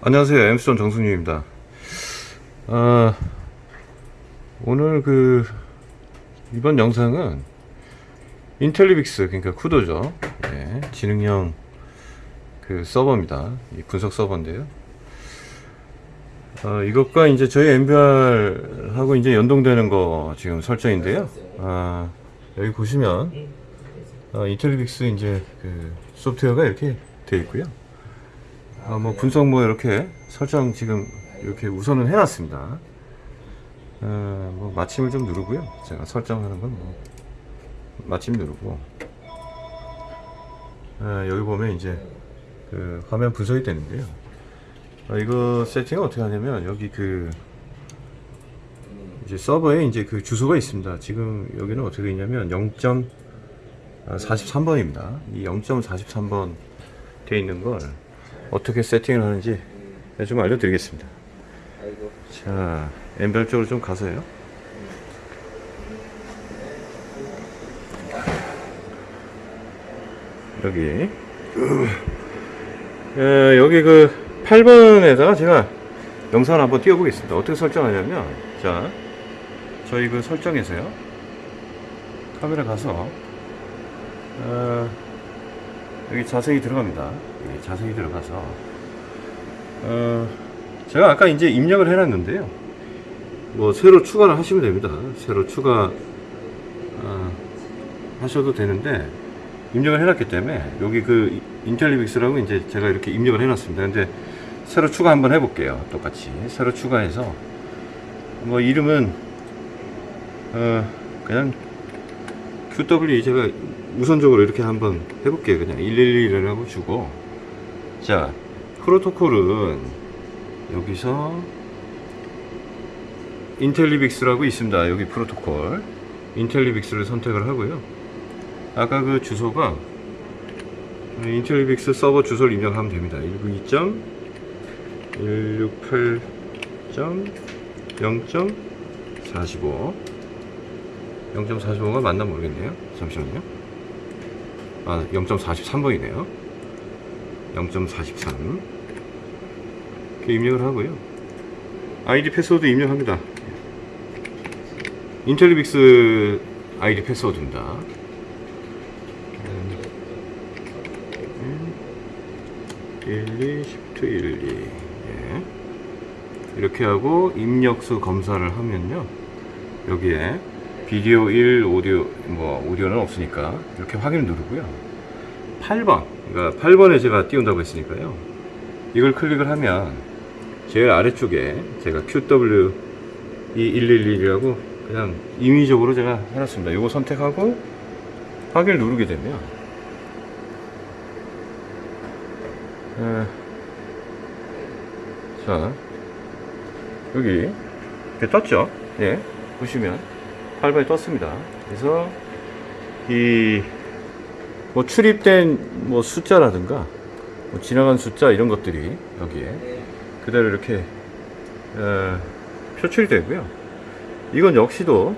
안녕하세요. 엠스톤 정승윤입니다. 아, 오늘 그 이번 영상은 인텔리빅스 그러니까 쿠도죠. 예, 지능형 그 서버입니다. 이 분석 서버인데요. 어, 이것과 이제 저희 MBR하고 이제 연동되는 거 지금 설정인데요. 아, 여기 보시면 어, 인텔리빅스 이제 그 소프트웨어가 이렇게 되어 있고요. 아, 뭐 분석 뭐 이렇게 설정 지금 이렇게 우선은 해놨습니다. 어, 뭐 마침을 좀 누르고요. 제가 설정하는 건 뭐 마침 누르고 아, 여기 보면 이제 그 화면 분석이 되는데요. 아, 이거 세팅을 어떻게 하냐면 여기 그 이제 서버에 이제 그 주소가 있습니다. 지금 여기는 어떻게 있냐면 0.43번입니다. 이 0.43번 되어 있는 걸 어떻게 세팅을 하는지 좀 알려드리겠습니다. 자, 엠벨 쪽으로 좀 가서요. 여기. 에, 여기 그 8번에다가 제가 영상을 한번 띄워보겠습니다. 어떻게 설정하냐면, 자, 저희 그 설정에서요. 카메라 가서, 어, 여기 자세히 들어갑니다. 여기 자세히 들어가서 어, 제가 아까 이제 입력을 해놨는데요. 뭐 새로 추가를 하시면 됩니다. 새로 추가 어, 하셔도 되는데 입력을 해놨기 때문에 여기 그 인텔리빅스라고 이제 제가 이렇게 입력을 해놨습니다. 근데 새로 추가 한번 해볼게요. 똑같이 새로 추가해서 뭐 이름은 어, 그냥 QW 제가 우선적으로 이렇게 한번 해볼게요. 그냥 111이라고 주고. 자, 프로토콜은 여기서 인텔리빅스라고 있습니다. 여기 프로토콜. 인텔리빅스를 선택을 하고요. 아까 그 주소가 인텔리빅스 서버 주소를 입력하면 됩니다. 192.168.0.45 0.45가 맞나 모르겠네요. 잠시만요. 아, 0.43번이네요. 0.43. 이렇게 입력을 하고요. 아이디 패스워드 입력합니다. 인텔리빅스 아이디 패스워드입니다. 1, 2, 10, 1, 2. 예. 이렇게 하고 입력수 검사를 하면요. 여기에 비디오 1, 오디오, 뭐, 오디오는 없으니까 이렇게 확인을 누르고요. 8번, 그러니까 8번에 제가 띄운다고 했으니까요. 이걸 클릭을 하면 제일 아래쪽에 제가 QW 2111이라고 그냥 임의적으로 제가 해놨습니다. 이거 선택하고 확인을 누르게 되면 에, 자 여기 이렇게 떴죠? 예, 보시면 8번이 떴습니다. 그래서 이 뭐 출입된 뭐 숫자라든가 뭐 지나간 숫자 이런 것들이 여기에 그대로 이렇게 어, 표출이 되고요. 이건 역시도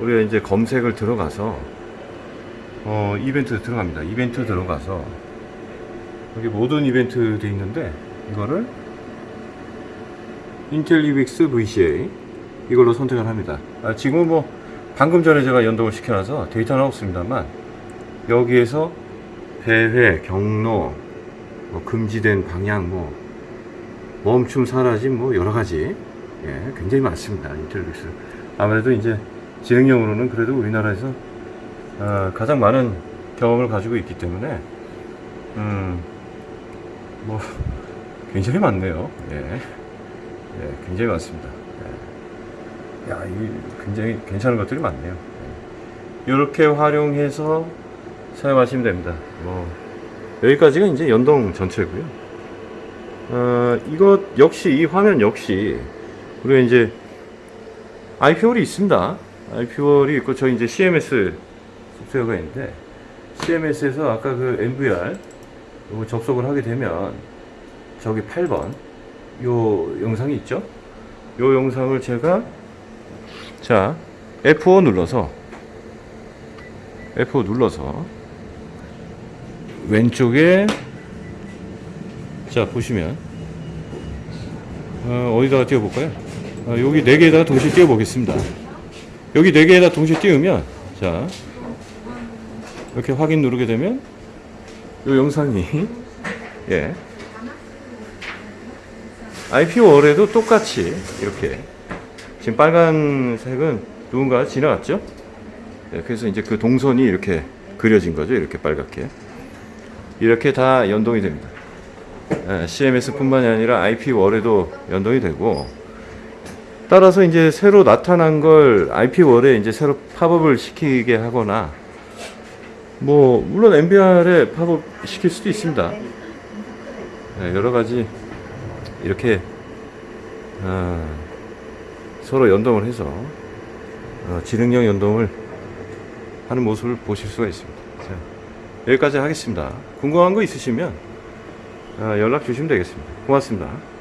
우리가 이제 검색을 들어가서 어, 이벤트 들어갑니다. 이벤트 들어가서 여기 모든 이벤트 돼 있는데 이거를 인텔리빅스 VCA 이걸로 선택을 합니다. 아, 지금은 뭐 방금 전에 제가 연동을 시켜놔서 데이터는 없습니다만 여기에서 배회, 경로, 뭐 금지된 방향, 뭐 멈춤, 사라짐, 뭐 여러 가지 예, 굉장히 많습니다. 인텔리빅스 아무래도 이제 지능형으로는 그래도 우리나라에서 어, 가장 많은 경험을 가지고 있기 때문에 음, 뭐 굉장히 많네요. 예, 예 굉장히 많습니다. 예. 야, 이 굉장히 괜찮은 것들이 많네요. 이렇게 활용해서 사용하시면 됩니다. 뭐 여기까지가 이제 연동 전체고요. 어, 이것 역시 이 화면 역시 우리가 이제 IP월이 있습니다. IP월이 있고 저 이제 CMS 소프트웨어가 있는데 CMS에서 아까 그 MVR 요거 접속을 하게 되면 저기 8번 요 영상이 있죠? 요 영상을 제가 자 F5 눌러서 F5 눌러서 왼쪽에 자 보시면 어, 어디다가 띄워볼까요? 어, 여기 네 개에다가 동시에 띄워보겠습니다. 여기 네 개에다 동시에 띄우면 자 이렇게 확인 누르게 되면 이 영상이 예 IP 월에도 똑같이 이렇게 지금 빨간색은 누군가 지나갔죠? 네, 그래서 이제 그 동선이 이렇게 그려진 거죠. 이렇게 빨갛게 이렇게 다 연동이 됩니다. CMS뿐만이 아니라 IP 월에도 연동이 되고 따라서 이제 새로 나타난 걸 IP 월에 이제 새로 팝업을 시키게 하거나 뭐 물론 MBR에 팝업 시킬 수도 있습니다. 네, 여러 가지 이렇게 아, 서로 연동을 해서 어, 지능형 연동을 하는 모습을 보실 수가 있습니다. 자, 여기까지 하겠습니다. 궁금한 거 있으시면 아, 연락 주시면 되겠습니다. 고맙습니다.